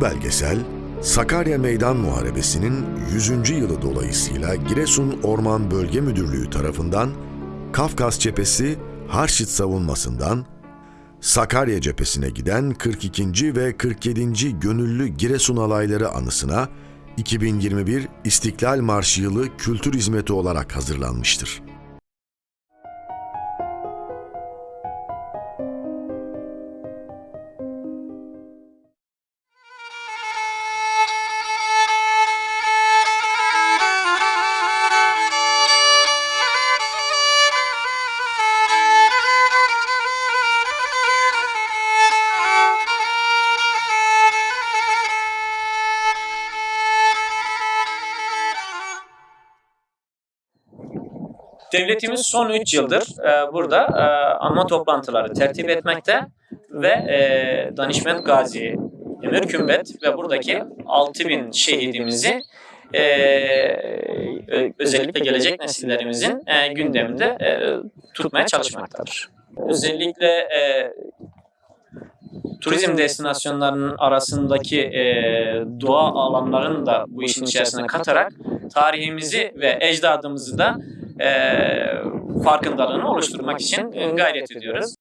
belgesel, Sakarya Meydan Muharebesi'nin 100. yılı dolayısıyla Giresun Orman Bölge Müdürlüğü tarafından Kafkas Cephesi Harşit savunmasından Sakarya cephesine giden 42. ve 47. Gönüllü Giresun Alayları anısına 2021 İstiklal Marşı yılı kültür hizmeti olarak hazırlanmıştır. Devletimiz son 3 yıldır e, burada e, anma toplantıları tertip etmekte ve e, Danışment Gazi Emir Kümbet ve buradaki 6000 şehidimizi e, özellikle gelecek nesillerimizin e, gündeminde e, tutmaya çalışmaktadır. Özellikle e, turizm destinasyonlarının arasındaki e, doğa alanlarını da bu işin içerisine katarak tarihimizi ve ecdadımızı da e, farkındalığını oluşturmak için gayret ediyoruz.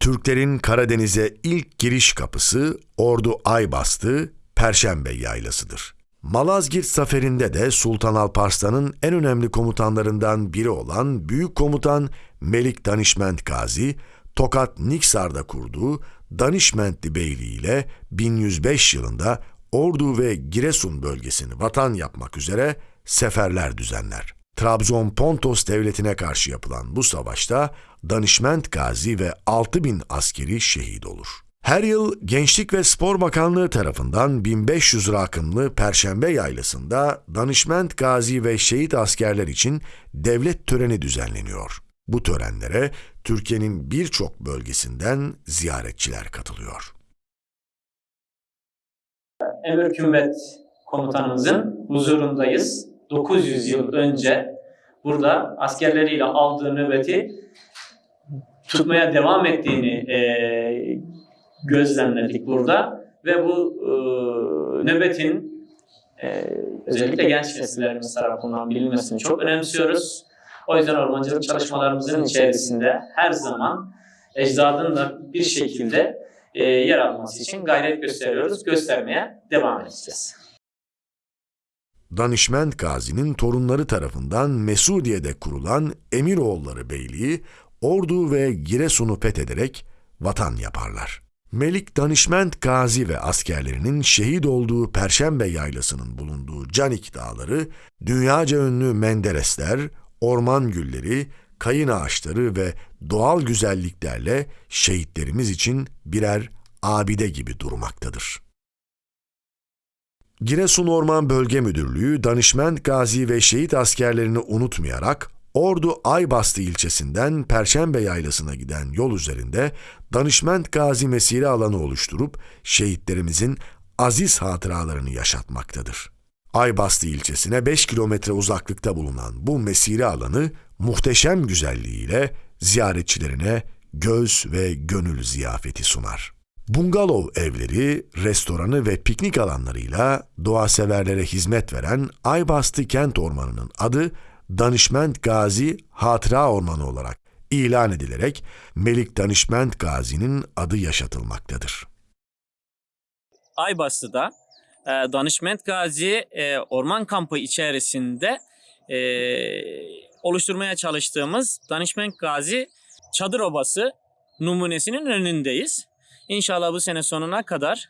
Türklerin Karadeniz'e ilk giriş kapısı Ordu Aybastı Perşembe Yaylası'dır. Malazgirt Zaferi'nde de Sultan Alparslan'ın en önemli komutanlarından biri olan Büyük Komutan Melik Danişment Gazi, Tokat Niksar'da kurduğu Danişmentli Beyliği ile 1105 yılında Ordu ve Giresun bölgesini vatan yapmak üzere seferler düzenler. Trabzon Pontos devletine karşı yapılan bu savaşta Danişment Gazi ve 6000 askeri şehit olur. Her yıl Gençlik ve Spor Bakanlığı tarafından 1500 rakımlı Perşembe Yaylası'nda Danişment Gazi ve şehit askerler için devlet töreni düzenleniyor. Bu törenlere Türkiye'nin birçok bölgesinden ziyaretçiler katılıyor. Emir Kümbet komutanımızın huzurundayız. 900 yıl önce burada askerleriyle aldığı nöbeti tutmaya devam ettiğini e, gözlemledik burada ve bu e, nöbetin e, özellikle genç nesillerimiz tarafından bilinmesini çok önemsiyoruz. O yüzden ormancılık çalışmalarımızın içerisinde her zaman ecdadın da bir şekilde e, yer alması için gayret gösteriyoruz, göstermeye devam edeceğiz. Danişment Gazi'nin torunları tarafından Mesudiye'de kurulan Emiroğulları Beyliği, Ordu ve Giresun'u fethederek vatan yaparlar. Melik Danişment Gazi ve askerlerinin şehit olduğu Perşembe Yaylası'nın bulunduğu Canik Dağları, dünyaca ünlü menderesler, orman gülleri, kayın ağaçları ve doğal güzelliklerle şehitlerimiz için birer abide gibi durmaktadır. Giresun Orman Bölge Müdürlüğü Danışment Gazi ve şehit askerlerini unutmayarak Ordu Aybastı ilçesinden Perşembe Yaylası'na giden yol üzerinde Danışment Gazi Mesire alanı oluşturup şehitlerimizin aziz hatıralarını yaşatmaktadır. Aybastı ilçesine 5 kilometre uzaklıkta bulunan bu mesire alanı muhteşem güzelliğiyle ziyaretçilerine göz ve gönül ziyafeti sunar. Bungalov evleri, restoranı ve piknik alanlarıyla doğa severlere hizmet veren Aybastı Kent Ormanı'nın adı Danışment Gazi Hatıra Ormanı olarak ilan edilerek Melik Danışment Gazi'nin adı yaşatılmaktadır. Aybastı'da e, Danışment Gazi e, Orman Kampı içerisinde e, oluşturmaya çalıştığımız Danışment Gazi Çadır Obası numunesinin önündeyiz. İnşallah bu sene sonuna kadar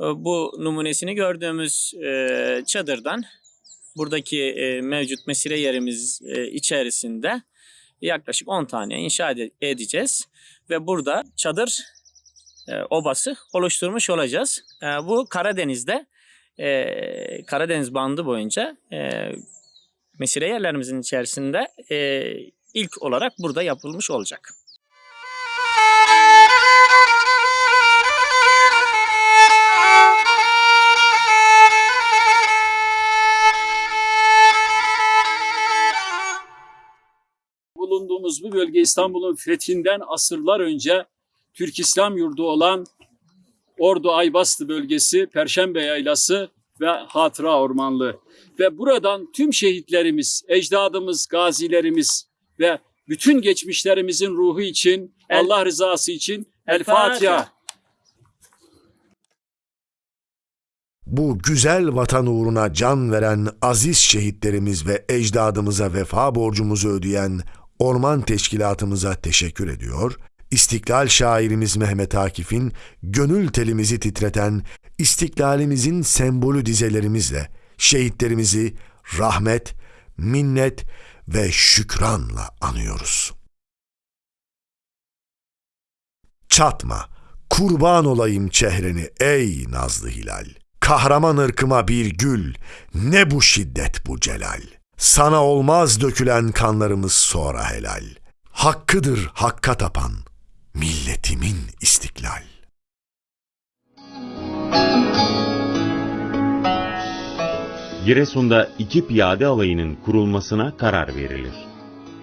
e, bu numunesini gördüğümüz e, çadırdan buradaki e, mevcut mesire yerimiz içerisinde yaklaşık 10 tane inşa ede- edeceğiz ve burada çadır obası oluşturmuş olacağız. Bu Karadeniz'de Karadeniz bandı boyunca mesire yerlerimizin içerisinde ilk olarak burada yapılmış olacak. Bulunduğumuz bu bölge İstanbul'un fethinden asırlar önce Türk İslam yurdu olan Ordu Aybastı bölgesi, Perşembe Yaylası ve Hatıra Ormanlığı. Ve buradan tüm şehitlerimiz, ecdadımız, gazilerimiz ve bütün geçmişlerimizin ruhu için, El- Allah rızası için El. Fatiha. Bu güzel vatan uğruna can veren aziz şehitlerimiz ve ecdadımıza vefa borcumuzu ödeyen Orman Teşkilatımıza teşekkür ediyor. İstiklal şairimiz Mehmet Akif'in gönül telimizi titreten istiklalimizin sembolü dizelerimizle şehitlerimizi rahmet, minnet ve şükranla anıyoruz. Çatma, kurban olayım çehreni ey nazlı hilal. Kahraman ırkıma bir gül, ne bu şiddet bu celal. Sana olmaz dökülen kanlarımız sonra helal. Hakkıdır hakka tapan, milletimin istiklal. Giresun'da iki piyade alayının kurulmasına karar verilir.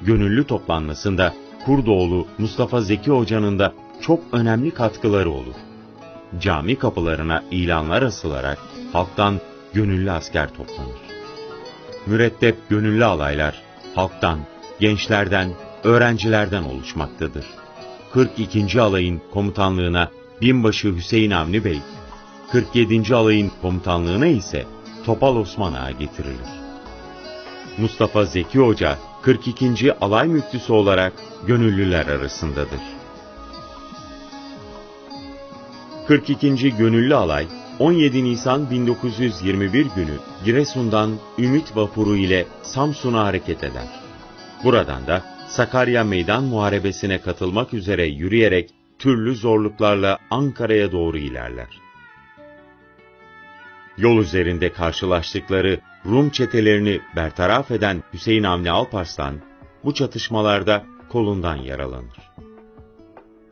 Gönüllü toplanmasında Kurdoğlu Mustafa Zeki Hoca'nın da çok önemli katkıları olur. Cami kapılarına ilanlar asılarak halktan gönüllü asker toplanır. Mürettep gönüllü alaylar halktan, gençlerden, öğrencilerden oluşmaktadır. 42. alayın komutanlığına binbaşı Hüseyin Avni Bey, 47. alayın komutanlığına ise Topal Osman Ağa getirilir. Mustafa Zeki Hoca 42. alay müftüsü olarak gönüllüler arasındadır. 42. Gönüllü Alay 17 Nisan 1921 günü Giresun'dan Ümit Vapuru ile Samsun'a hareket eder. Buradan da Sakarya Meydan Muharebesi'ne katılmak üzere yürüyerek türlü zorluklarla Ankara'ya doğru ilerler. Yol üzerinde karşılaştıkları Rum çetelerini bertaraf eden Hüseyin Avni Alparslan, bu çatışmalarda kolundan yaralanır.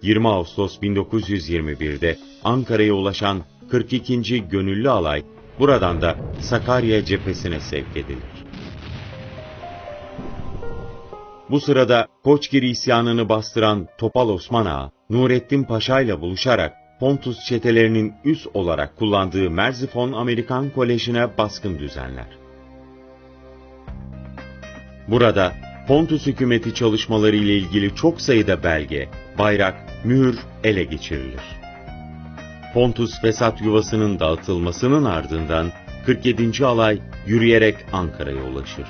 20 Ağustos 1921'de Ankara'ya ulaşan 42. Gönüllü Alay, buradan da Sakarya cephesine sevk edilir. Bu sırada Koçgir isyanını bastıran Topal Osman Ağa, Nurettin Paşa ile buluşarak Pontus çetelerinin üs olarak kullandığı Merzifon Amerikan Koleji'ne baskın düzenler. Burada Pontus hükümeti çalışmaları ile ilgili çok sayıda belge, bayrak, mühür ele geçirilir. Pontus fesat yuvasının dağıtılmasının ardından 47. alay yürüyerek Ankara'ya ulaşır.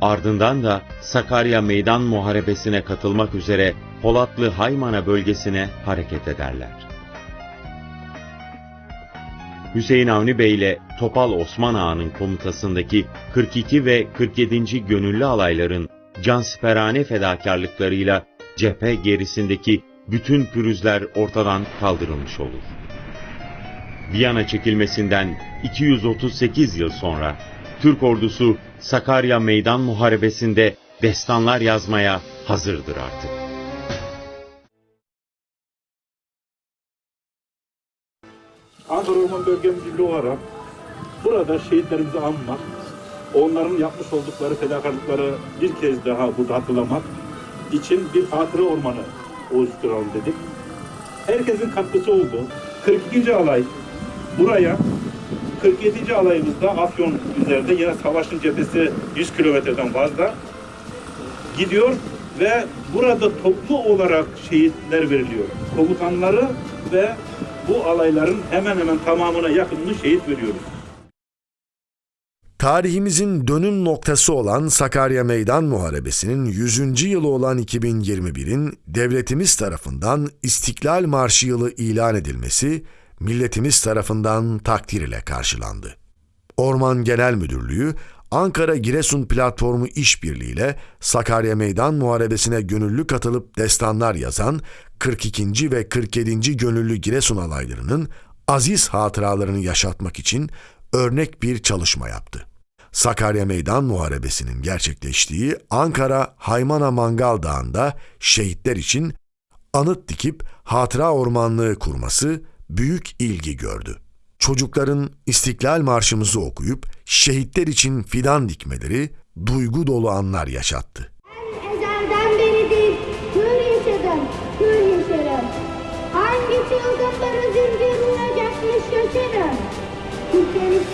Ardından da Sakarya Meydan Muharebesi'ne katılmak üzere Polatlı Haymana bölgesine hareket ederler. Hüseyin Avni Bey ile Topal Osman Ağa'nın komutasındaki 42 ve 47. gönüllü alayların cansiperane fedakarlıklarıyla cephe gerisindeki bütün pürüzler ortadan kaldırılmış olur. Viyana çekilmesinden 238 yıl sonra Türk ordusu Sakarya Meydan Muharebesi'nde destanlar yazmaya hazırdır artık. Ankara Orman Bölge Müdürlüğü olarak burada şehitlerimizi anmak, onların yapmış oldukları fedakarlıkları bir kez daha burada hatırlamak için bir hatıra ormanı oluşturalım dedik. Herkesin katkısı oldu. 42. alay buraya 47. alayımızda Afyon üzerinde yine savaşın cephesi 100 kilometreden fazla gidiyor ve burada toplu olarak şehitler veriliyor. Komutanları ve bu alayların hemen hemen tamamına yakınını şehit veriyoruz. Tarihimizin dönüm noktası olan Sakarya Meydan Muharebesi'nin 100. yılı olan 2021'in devletimiz tarafından İstiklal Marşı yılı ilan edilmesi milletimiz tarafından takdir ile karşılandı. Orman Genel Müdürlüğü Ankara Giresun Platformu işbirliğiyle Sakarya Meydan Muharebesi'ne gönüllü katılıp destanlar yazan 42. ve 47. gönüllü Giresun alaylarının aziz hatıralarını yaşatmak için örnek bir çalışma yaptı. Sakarya Meydan Muharebesi'nin gerçekleştiği Ankara Haymana Mangal Dağı'nda şehitler için anıt dikip hatıra ormanlığı kurması büyük ilgi gördü. Çocukların İstiklal Marşımızı okuyup şehitler için fidan dikmeleri duygu dolu anlar yaşattı. Ben